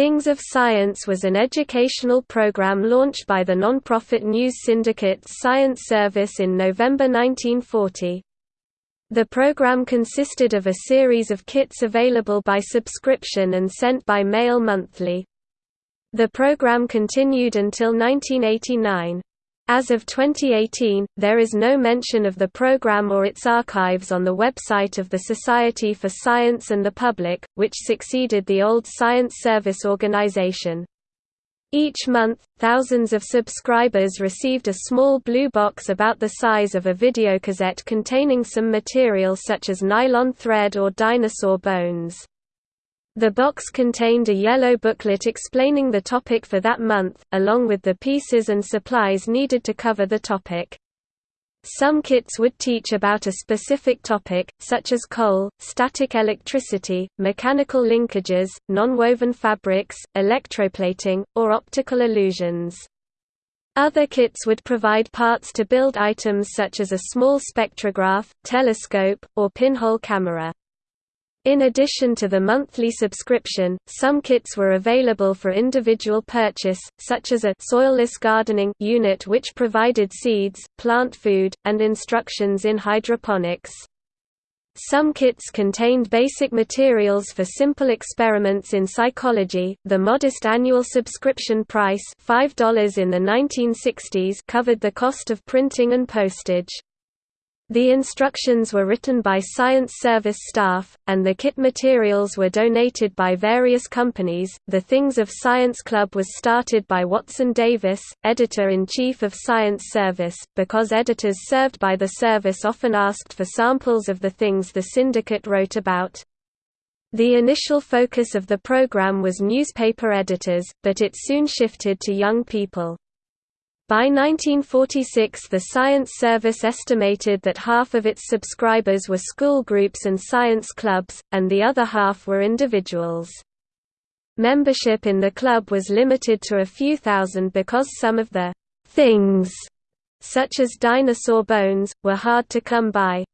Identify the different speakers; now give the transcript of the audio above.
Speaker 1: Things of Science was an educational program launched by the non-profit news syndicate Science Service in November 1940. The program consisted of a series of kits available by subscription and sent by mail monthly. The program continued until 1989. As of 2018, there is no mention of the program or its archives on the website of the Society for Science and the Public, which succeeded the old Science Service organization. Each month, thousands of subscribers received a small blue box about the size of a videocassette containing some material such as nylon thread or dinosaur bones. The box contained a yellow booklet explaining the topic for that month, along with the pieces and supplies needed to cover the topic. Some kits would teach about a specific topic, such as coal, static electricity, mechanical linkages, nonwoven fabrics, electroplating, or optical illusions. Other kits would provide parts to build items such as a small spectrograph, telescope, or pinhole camera. In addition to the monthly subscription, some kits were available for individual purchase, such as a soilless gardening unit which provided seeds, plant food, and instructions in hydroponics. Some kits contained basic materials for simple experiments in psychology. The modest annual subscription price, $5 in the 1960s, covered the cost of printing and postage. The instructions were written by Science Service staff, and the kit materials were donated by various companies. The Things of Science Club was started by Watson Davis, editor in chief of Science Service, because editors served by the service often asked for samples of the things the syndicate wrote about. The initial focus of the program was newspaper editors, but it soon shifted to young people. By 1946 the Science Service estimated that half of its subscribers were school groups and science clubs, and the other half were individuals. Membership in the club was limited to a few thousand because some of the «things», such as dinosaur bones, were hard to come by.